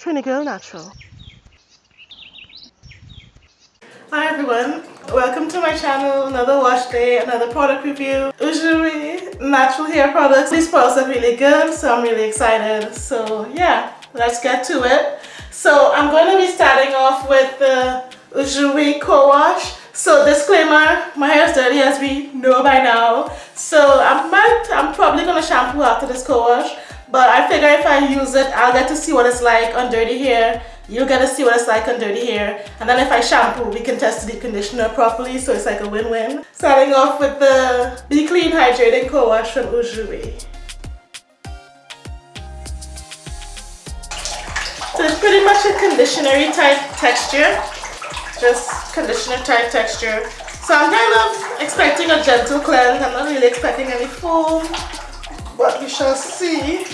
Trini Girl Natural. Hi everyone, welcome to my channel, another wash day, another product review. Ujuri natural hair products. These products are really good, so I'm really excited. So yeah, let's get to it. So I'm going to be starting off with the Ujuri co-wash. So disclaimer, my hair is dirty as we know by now. So I might, I'm probably going to shampoo after this co-wash. But I figure if I use it, I'll get to see what it's like on dirty hair. You'll get to see what it's like on dirty hair. And then if I shampoo, we can test the conditioner properly. So it's like a win-win. Starting off with the Be Clean Hydrating Co-Wash from Ujuri. So it's pretty much a conditioner type texture. Just conditioner type texture. So I'm kind of expecting a gentle cleanse. I'm not really expecting any foam, but we shall see.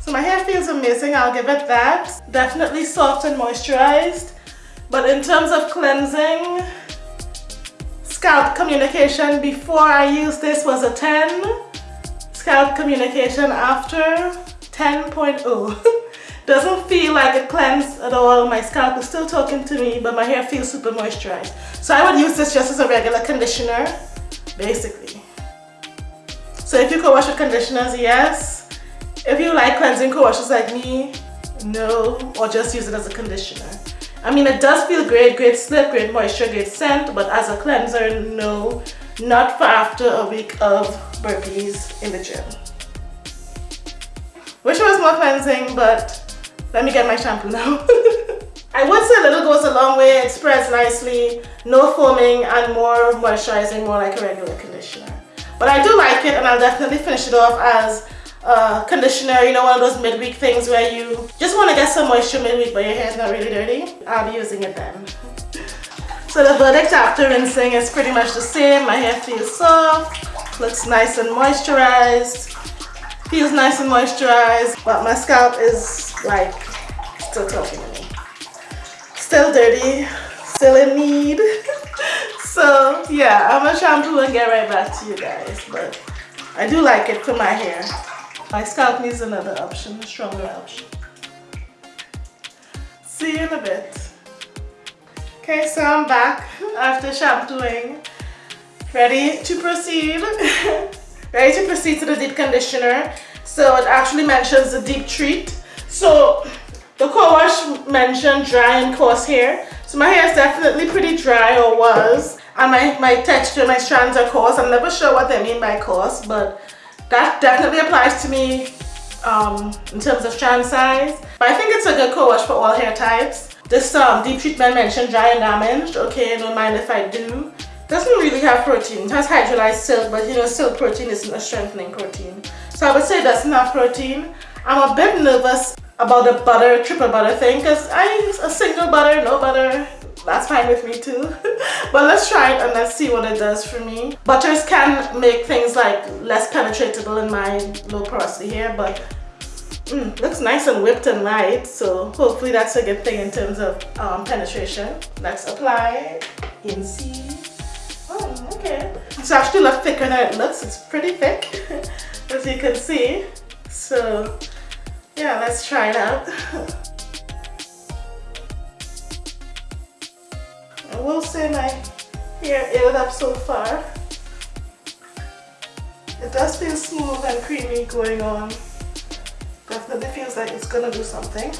So my hair feels amazing, I'll give it that. Definitely soft and moisturized. But in terms of cleansing, scalp communication before I used this was a 10. Scalp communication after 10.0. Doesn't feel like it cleansed at all. My scalp is still talking to me, but my hair feels super moisturized. So I would use this just as a regular conditioner, basically. So if you co-wash with conditioners, yes. If you like cleansing co-washes like me, no, or just use it as a conditioner. I mean, it does feel great, great slip, great moisture, great scent, but as a cleanser, no, not for after a week of burpees in the gym. Wish it was more cleansing, but let me get my shampoo now. I would say a little goes a long way, it spreads nicely, no foaming and more moisturizing, more like a regular conditioner. But I do like it and I'll definitely finish it off as uh, conditioner, you know, one of those midweek things where you just want to get some moisture midweek but your hair is not really dirty. I'll be using it then. so the verdict after rinsing is pretty much the same. My hair feels soft, looks nice and moisturized, feels nice and moisturized, but my scalp is like still talking to me. Still dirty, still in need. so yeah, I'm gonna shampoo and get right back to you guys, but I do like it for my hair. My scalp needs another option, a stronger option. See you in a bit. Okay, so I'm back after shampooing. Ready to proceed. Ready to proceed to the deep conditioner. So it actually mentions the deep treat. So the co-wash mentioned dry and coarse hair. So my hair is definitely pretty dry or was. And my, my texture, my strands are coarse. I'm never sure what they mean by coarse, but that definitely applies to me um, in terms of strand size. But I think it's a good co-wash for all hair types. This um, deep treatment mentioned dry and damaged. Okay, don't mind if I do. Doesn't really have protein. It has hydrolyzed silk, but you know, silk protein isn't a strengthening protein. So I would say it doesn't have protein. I'm a bit nervous about the butter, triple butter thing because I use a single butter, no butter, that's fine with me too. But let's try it and let's see what it does for me. Butters can make things like less penetratable in my low porosity hair but mm, looks nice and whipped and light so hopefully that's a good thing in terms of um, penetration. Let's apply and see. Oh okay. It's actually a lot thicker than it looks. It's pretty thick as you can see. So yeah let's try it out I will say my hair added up so far. It does feel smooth and creamy going on. Definitely feels like it's gonna do something.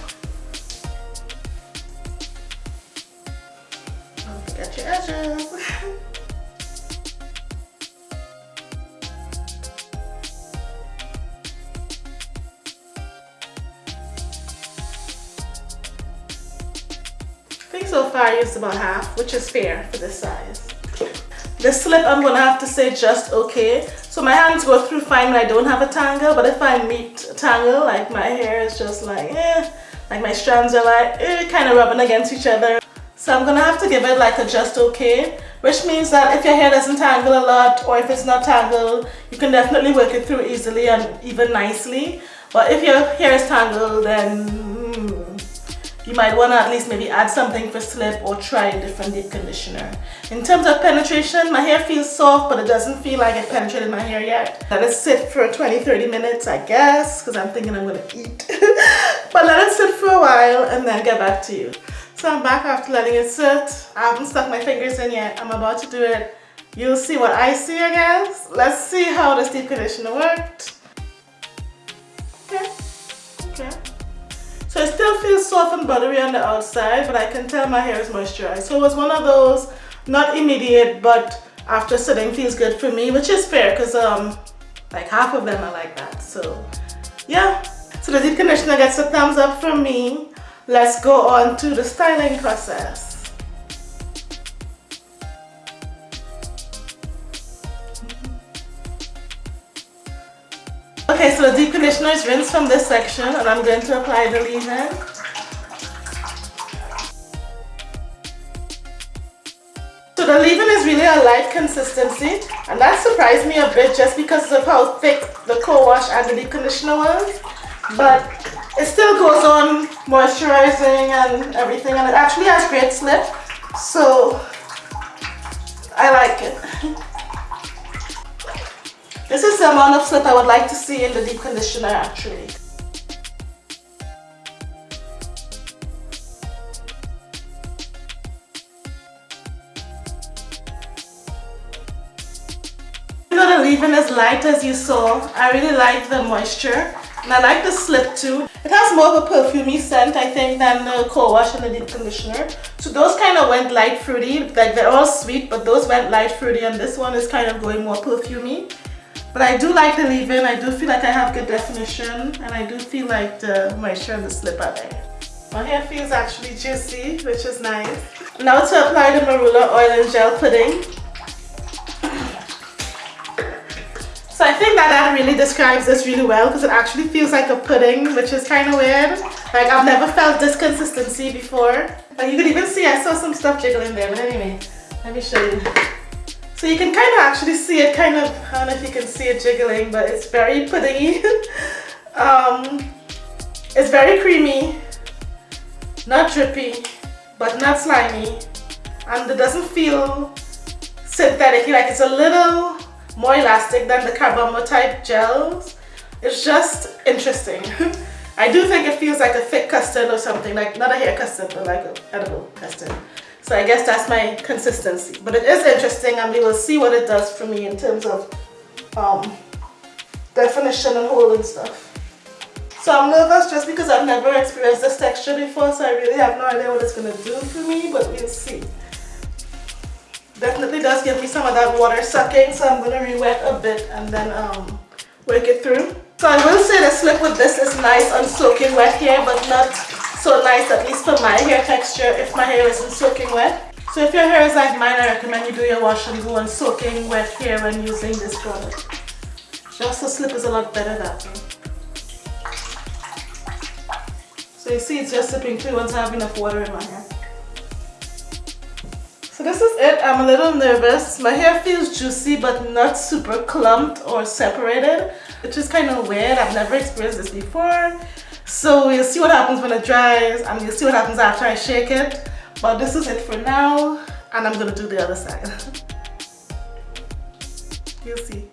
So far I used about half, which is fair for this size. The slip I'm gonna have to say just okay. So my hands go through fine when I don't have a tangle, but if I meet a tangle, like my hair is just like, eh, like my strands are like, eh, kind of rubbing against each other. So I'm gonna have to give it like a just okay, which means that if your hair doesn't tangle a lot or if it's not tangled, you can definitely work it through easily and even nicely. But if your hair is tangled, then you might want to at least maybe add something for slip or try a different deep conditioner. In terms of penetration, my hair feels soft, but it doesn't feel like it penetrated my hair yet. Let it sit for 20-30 minutes, I guess, because I'm thinking I'm gonna eat. but let it sit for a while and then get back to you. So I'm back after letting it sit. I haven't stuck my fingers in yet. I'm about to do it. You'll see what I see, I guess. Let's see how this deep conditioner worked. Okay, okay. So it still feels soft and buttery on the outside, but I can tell my hair is moisturized. So it was one of those, not immediate, but after sitting feels good for me, which is fair because um, like half of them are like that. So yeah, so the deep conditioner gets a thumbs up from me let's go on to the styling process. Okay, so the deep conditioner is rinsed from this section and I'm going to apply the leave-in. So the leave-in is really a light consistency and that surprised me a bit just because of how thick the co-wash and the deep conditioner was. But it still goes on moisturizing and everything and it actually has great slip so I like it this is the amount of slip I would like to see in the deep conditioner actually though the leave-in is light as you saw, I really like the moisture and I like the slip too. It has more of a perfumey scent, I think, than the co-wash and the deep conditioner. So those kind of went light fruity. Like they're all sweet, but those went light fruity and this one is kind of going more perfumey. But I do like the leave-in. I do feel like I have good definition and I do feel like the moisture and the slip are there. My hair feels actually juicy, which is nice. Now to apply the Marula Oil and Gel Pudding. So I think that that really describes this really well because it actually feels like a pudding, which is kind of weird. Like I've never felt this consistency before. But you can even see I saw some stuff jiggling there, but anyway, let me show you. So you can kind of actually see it kind of, I don't know if you can see it jiggling, but it's very puddingy. um, it's very creamy, not drippy, but not slimy. And it doesn't feel synthetic, like it's a little more elastic than the Carbomer type gels. It's just interesting. I do think it feels like a thick custard or something, like not a hair custard, but like an edible custard. So I guess that's my consistency. But it is interesting and we will see what it does for me in terms of um, definition and hold and stuff. So I'm nervous just because I've never experienced this texture before, so I really have no idea what it's going to do for me, but we'll see. Definitely does give me some of that water sucking, so I'm going to re-wet a bit and then um, work it through. So I will say the slip with this is nice on soaking wet hair, but not so nice, at least for my hair texture, if my hair isn't soaking wet. So if your hair is like mine, I recommend you do your wash and go on soaking wet hair when using this product. Just the slip is a lot better that way. So you see it's just slipping through once I have enough water in my hair. So this is it. I'm a little nervous. My hair feels juicy but not super clumped or separated, which is kind of weird. I've never experienced this before. So you'll see what happens when it dries and you'll see what happens after I shake it. But this is it for now and I'm to do the other side. you'll see.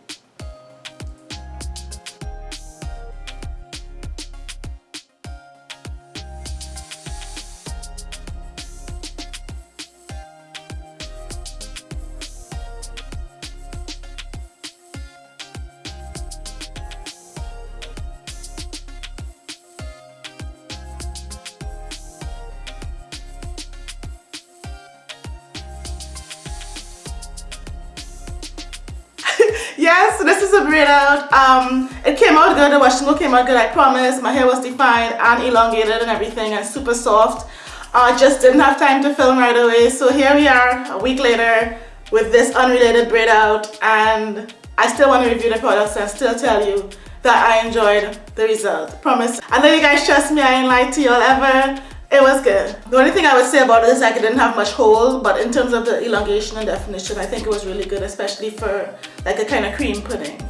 This is a braid out. Um it came out good. The washing came out good i promise. My hair was defined and elongated and everything and super soft. I uh, just didn't have time to film right away. So here we are a week later with this unrelated braid out. And i still want to review the products and still tell you that i enjoyed the result. Promise. And then you guys trust me i ain't lied to y'all ever It was good. The only thing I would say about it is like it didn't have much hold, but in terms of the elongation and definition, I think it was really good, especially for like a kind of cream pudding.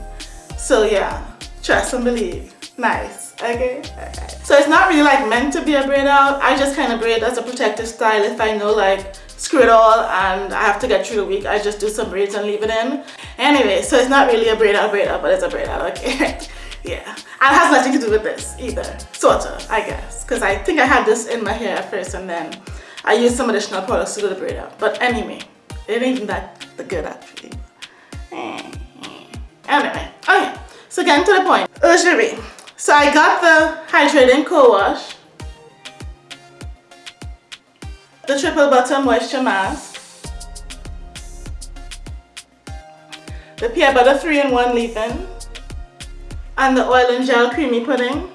So yeah, trust and believe. Nice. Okay. okay. So it's not really like meant to be a braid out. I just kind of braid as a protective style if I know like screw it all and I have to get through the week. I just do some braids and leave it in. Anyway, so it's not really a braid out braid out, but it's a braid out, okay? yeah. It has nothing to do with this either. Sort of, I guess. Because I think I had this in my hair at first and then I used some additional products to do the braid out. But anyway, it ain't even that the good actually. Eh, eh. Anyway, okay. So getting to the point. Lingerie. So I got the Hydrating Co-Wash. The Triple Butter Moisture Mask. The Peanut Butter 3-in-1 Leave-In. And the Oil and Gel Creamy Pudding.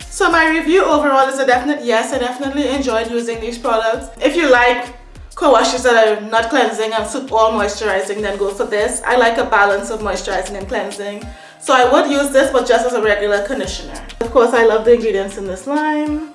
So my review overall is a definite yes. I definitely enjoyed using these products. If you like co-washes that are not cleansing and super all moisturizing, then go for this. I like a balance of moisturizing and cleansing. So I would use this but just as a regular conditioner. Of course I love the ingredients in this line.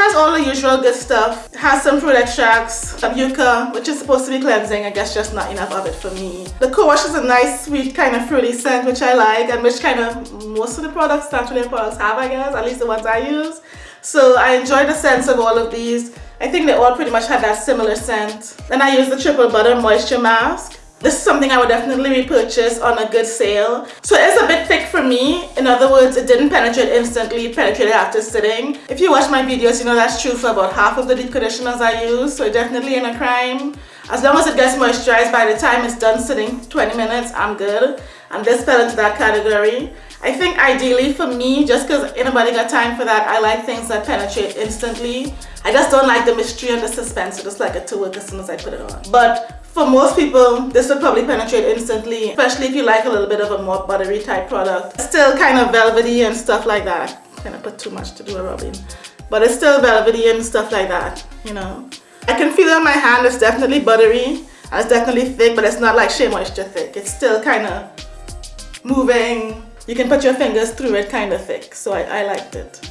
Has all the usual good stuff. It has some fruit extracts, yucca, which is supposed to be cleansing. I guess just not enough of it for me. The co-wash is a nice, sweet, kind of fruity scent, which I like, and which kind of most of the products, natural products have, I guess, at least the ones I use. So I enjoy the sense of all of these. I think they all pretty much have that similar scent. Then I use the Triple Butter Moisture Mask. This is something I would definitely repurchase on a good sale. So it's a bit thick for me. In other words, it didn't penetrate instantly, it penetrated after sitting. If you watch my videos, you know that's true for about half of the deep conditioners I use. So definitely in a crime. As long as it gets moisturized by the time it's done sitting 20 minutes, I'm good. And this fell into that category. I think ideally for me, just because anybody got time for that, I like things that penetrate instantly. I just don't like the mystery and the suspense. I just like it to work as soon as I put it on. But for most people, this would probably penetrate instantly, especially if you like a little bit of a more buttery type product. Still kind of velvety and stuff like that. Kind of put too much to do a rubbing. But it's still velvety and stuff like that, you know. I can feel it on my hand, it's definitely buttery. It's definitely thick, but it's not like Shea Moisture thick. It's still kind of moving, you can put your fingers through it kind of thick so I, I liked it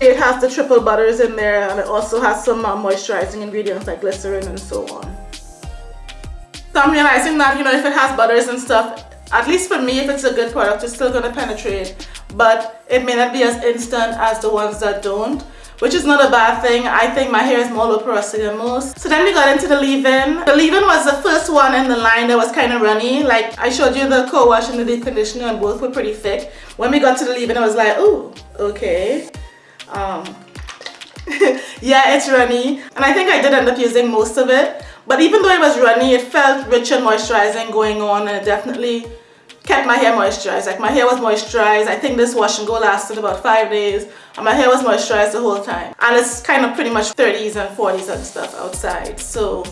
it has the triple butters in there and it also has some uh, moisturizing ingredients like glycerin and so on so I'm realizing that you know if it has butters and stuff at least for me if it's a good product it's still going to penetrate but it may not be as instant as the ones that don't which is not a bad thing. I think my hair is more low porosity than most. So then we got into the leave-in. The leave-in was the first one in the line that was kind of runny. Like I showed you the co-wash and the deep conditioner and both were pretty thick. When we got to the leave-in, I was like, oh, okay. Um, yeah, it's runny. And I think I did end up using most of it. But even though it was runny, it felt rich and moisturizing going on and it definitely kept my hair moisturized. Like my hair was moisturized. I think this wash and go lasted about five days and my hair was moisturized the whole time. And it's kind of pretty much 30s and 40s and stuff outside. So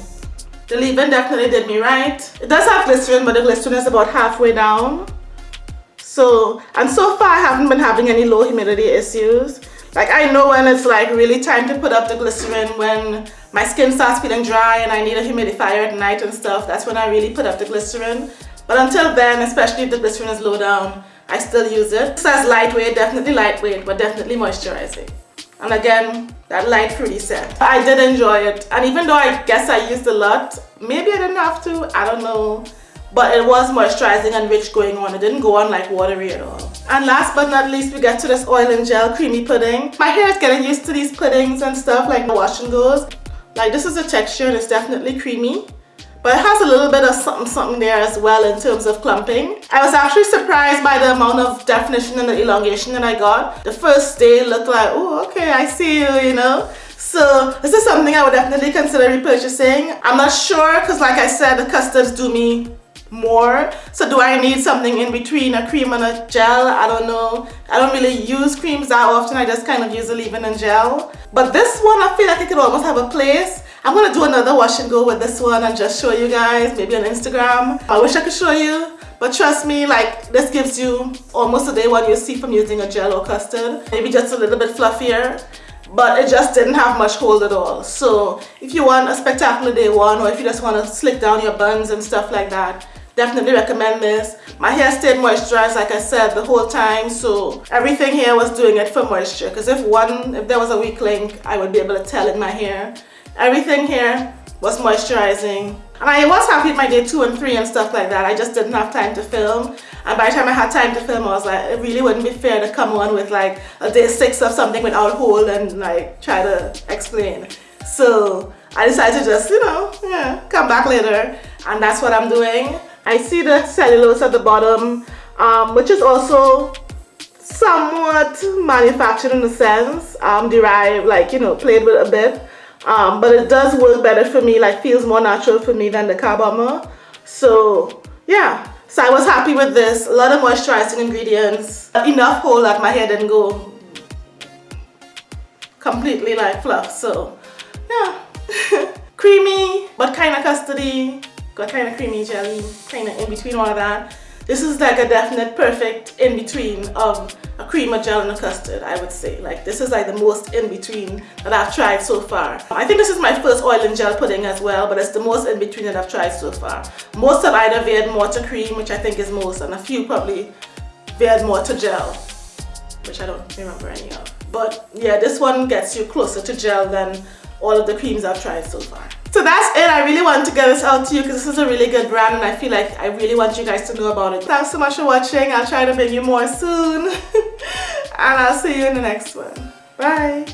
the leave-in definitely did me right. It does have glycerin, but the glycerin is about halfway down. So, and so far I haven't been having any low humidity issues. Like I know when it's like really time to put up the glycerin when my skin starts feeling dry and I need a humidifier at night and stuff. That's when I really put up the glycerin. But until then, especially if the glycerin is low down, I still use it. It says lightweight, definitely lightweight, but definitely moisturizing. And again, that light fruity scent. I did enjoy it. And even though I guess I used a lot, maybe I didn't have to, I don't know. But it was moisturizing and rich going on. It didn't go on like watery at all. And last but not least, we get to this oil and gel creamy pudding. My hair is getting used to these puddings and stuff like wash and goes. Like this is the texture and it's definitely creamy but it has a little bit of something something there as well in terms of clumping. I was actually surprised by the amount of definition and the elongation that I got. The first day looked like, oh, okay, I see you, you know. So this is something I would definitely consider repurchasing. I'm not sure because like I said, the custards do me more so do I need something in between a cream and a gel I don't know I don't really use creams that often I just kind of use a leave-in and gel but this one I feel like it could almost have a place I'm gonna do another wash and go with this one and just show you guys, maybe on Instagram. I wish I could show you, but trust me, like this gives you almost a day one you see from using a gel or custard. Maybe just a little bit fluffier, but it just didn't have much hold at all. So if you want a spectacular day one or if you just want to slick down your buns and stuff like that, definitely recommend this. My hair stayed moisturized like I said the whole time so everything here was doing it for moisture. Because if one if there was a weak link I would be able to tell in my hair. Everything here was moisturizing. And I was happy with my day two and three and stuff like that. I just didn't have time to film. And by the time I had time to film I was like it really wouldn't be fair to come on with like a day six of something without hold and like try to explain. So I decided to just you know yeah come back later. And that's what I'm doing I see the cellulose at the bottom, um, which is also somewhat manufactured in a sense, um, derived, like, you know, played with a bit. Um, but it does work better for me, like feels more natural for me than the Carbomer. So yeah, so I was happy with this. A lot of moisturizing ingredients, enough hold that my hair didn't go completely like fluff. So yeah, creamy but kind of custody got kind of creamy jelly, kind of in between all of that. This is like a definite perfect in between of a cream, a gel, and a custard, I would say. Like this is like the most in between that I've tried so far. I think this is my first oil and gel pudding as well, but it's the most in between that I've tried so far. Most have either veered more to cream, which I think is most, and a few probably veered more to gel, which I don't remember any of. But yeah, this one gets you closer to gel than all of the creams I've tried so far. So that's it. I really want to get this out to you because this is a really good brand and I feel like I really want you guys to know about it. Thanks so much for watching. I'll try to bring you more soon. and I'll see you in the next one. Bye.